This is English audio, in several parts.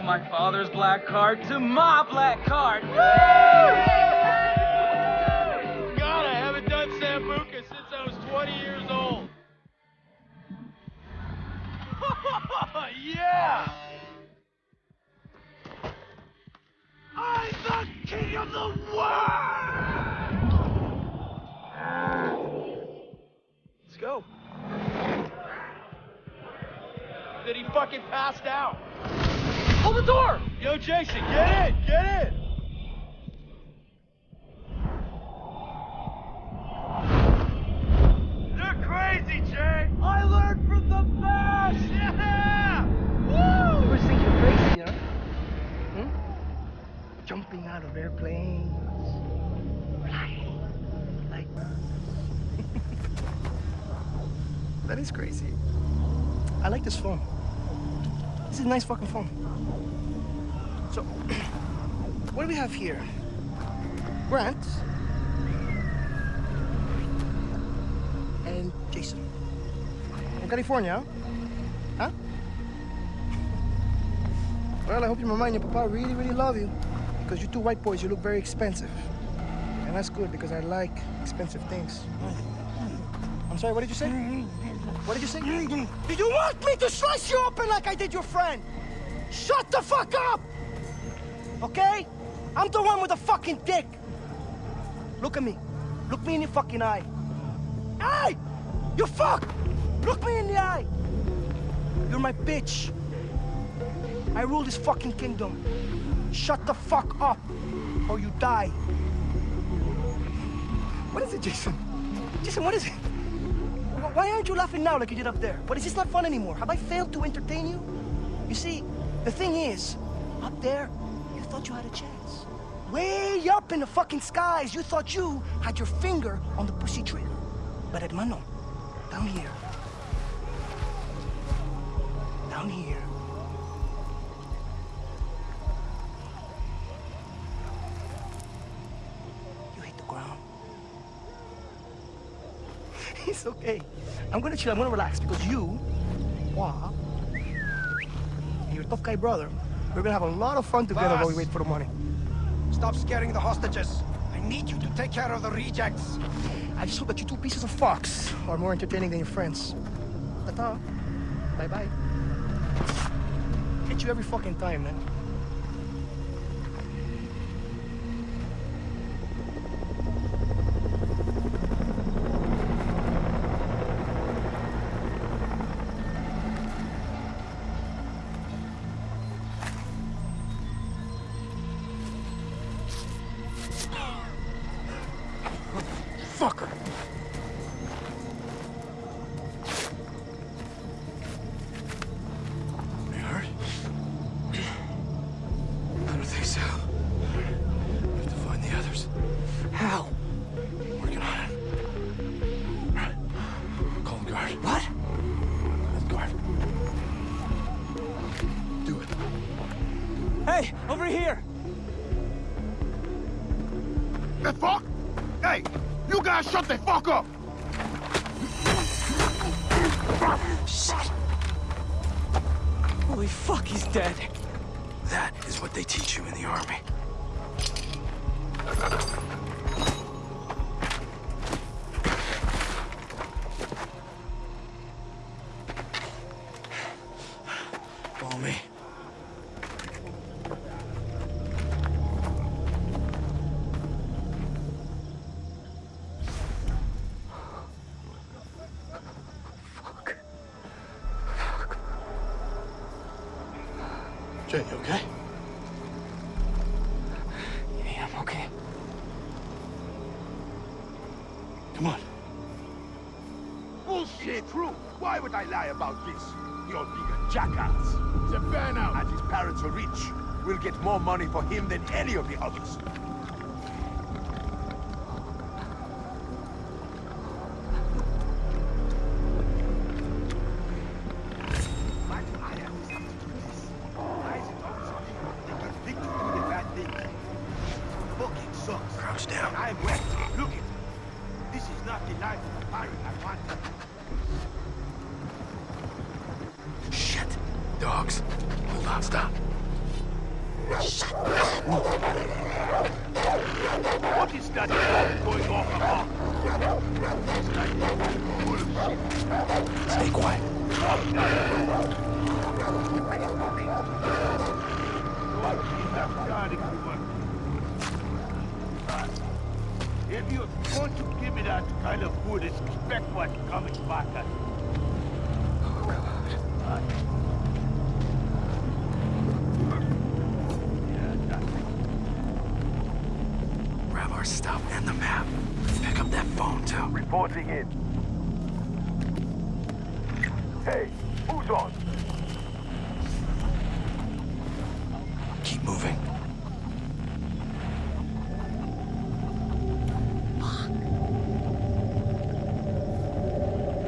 To my father's black card, to my black card. God, I haven't done Sambuca since I was 20 years old. yeah! I'm the king of the world! Let's go. That he fucking passed out. Hold the door! Yo, Jason, get in! Get in! You're crazy, Jay! I learned from the best! Yeah! Woo! You think you're crazy, huh? Hmm? Jumping out of airplanes, flying like That is crazy. I like this phone. This is a nice fucking phone. So, what do we have here? Grant and Jason. From California, huh? Well, I hope your mama and your papa really, really love you. Because you two white boys, you look very expensive. And that's good because I like expensive things. I'm sorry, what did you say? What did you say? Do you want me to slice you open like I did your friend? Shut the fuck up! Okay? I'm the one with the fucking dick. Look at me. Look me in the fucking eye. Hey! You fuck! Look me in the eye! You're my bitch. I rule this fucking kingdom. Shut the fuck up, or you die. What is it, Jason? Jason, what is it? Wh- Why aren't you laughing now like you did up there? What is this not fun anymore? Have I failed to entertain you? You see, the thing is, up there, you thought you had a chance. Way up in the fucking skies, you thought you had your finger on the pussy trigger. But hermano, down here, down here, It's okay. I'm gonna chill, I'm gonna relax because you, Wah, and your tough guy brother, we're gonna have a lot of fun together while we wait for the money. Stop scaring the hostages. I need you to take care of the rejects. I just hope that you two pieces of fox are more entertaining than your friends. Ta-ta. Bye-bye. Hit you every fucking time, man. Here! The fuck? Hey, you guys shut the fuck up! Holy fuck, he's dead. That is what they teach you in the army. Jay, you okay? Yeah, I'm okay. Come on. Bullshit, true. Why would I lie about this? You're being a jackass. It's a burnout. And his parents are rich. We'll get more money for him than any of the others. Dogs. Hold on, stop. What is that going off about? Stay quiet. If you're going to give me that kind of food, expect what's coming back at you. Oh, yeah, Stuff and the map. Pick up that phone, too. Reporting in. Hey, who's on? Keep moving.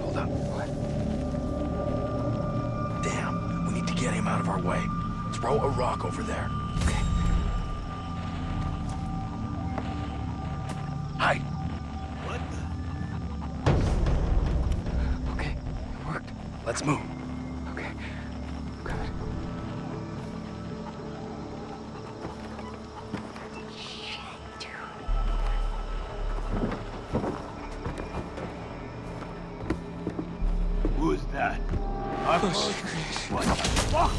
Hold up. What? Damn, we need to get him out of our way. Throw a rock over there. Let's move. Okay. Good. Who's that? I Oh. What the fuck?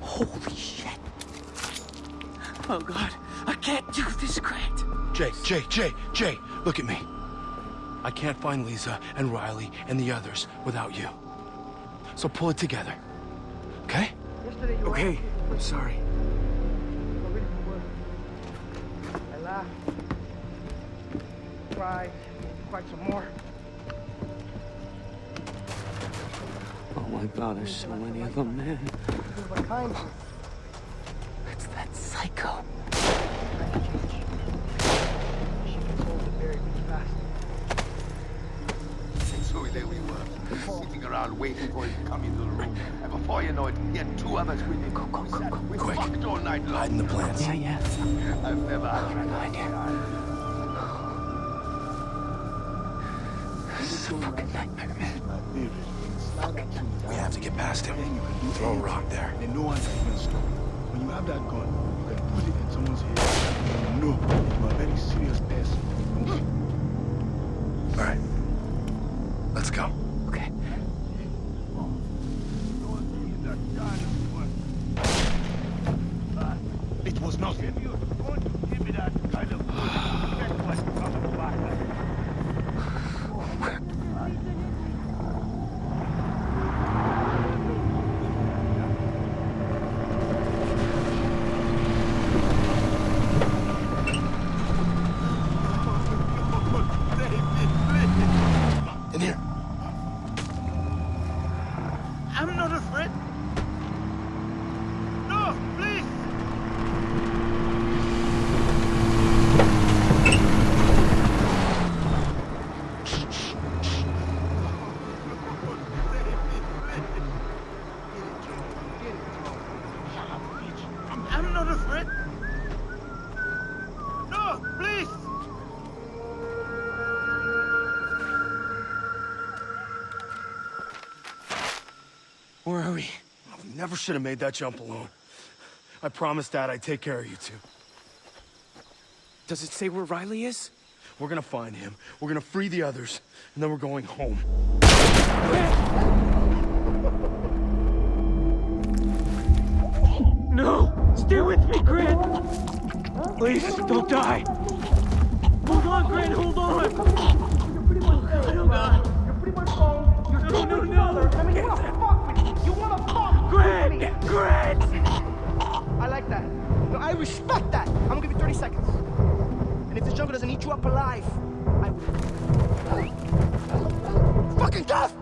Holy shit. Oh god, I can't do this, Grant. Jay, Jay, Jay, Jay, look at me. I can't find Liza and Riley and the others without you. So pull it together. Okay? Yesterday you Okay, I'm sorry. I really were. I laughed, cried, cried some more. Oh my god, there's so many of them, man. Because of a kind It's that psycho. She gets old and very, very fast. So there we were, sitting around waiting for him to come into the room. And before you know it, he had two others with him. Go, go, go, go. We Quick. fucked all night long. Hide in the plants. Yeah, yeah. I've never had a Behind you. This is a fucking nightmare, man. We have to get past him. Throw a rock there. Then no one's even stop. When you have that gun, you can put it in someone's head. And you know you're a very serious person. All right. Let's go. Okay. It was nothing. If you're going to give me that kind of food, expect what's coming back at you. In here. I'm not afraid. No, please. Where are we? We never should have made that jump alone. I promised Dad I'd take care of you two. Does it say where Riley is? We're gonna find him. We're gonna free the others, and then we're going home. No! Stay with me, Grant! Please, don't die! Hold on, Grant, hold on! Oh, God. You're pretty much home. You're No, still no, no. Grant! I like that. No, I respect that. I'm gonna give you 30 seconds. And if this jungle doesn't eat you up alive, I will. Fucking tough!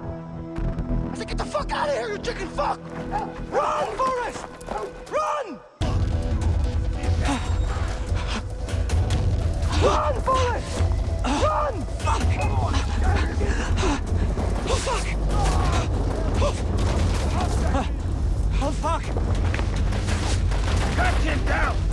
I said, get the fuck out of here, you chicken fuck! Run, Forrest! Run! Run, Forrest! Run! Oh, fuck! Oh, fuck! Cut him down.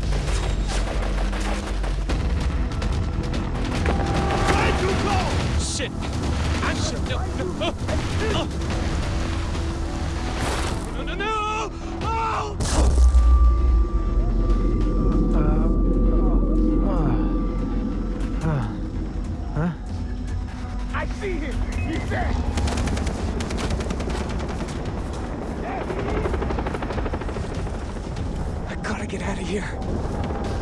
get out of here.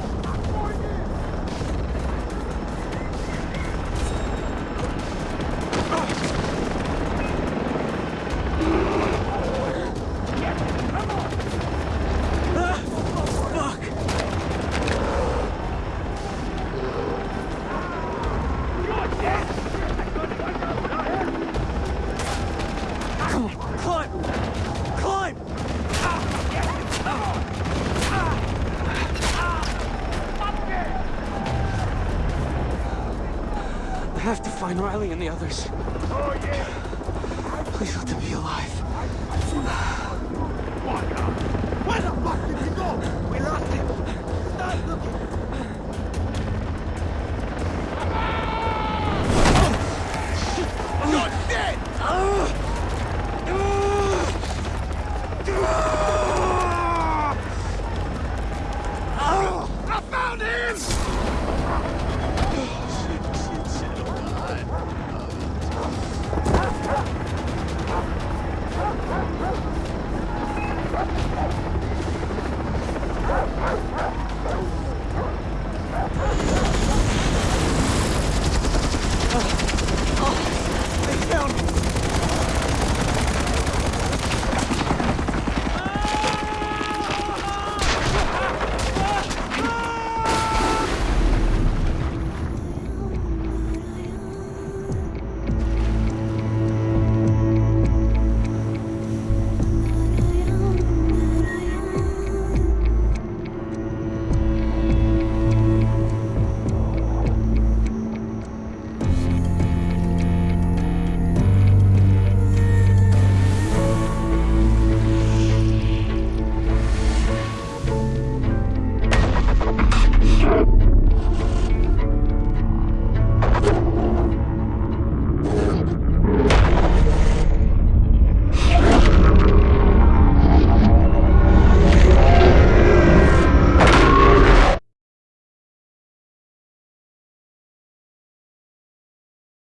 others. Please let them be alive.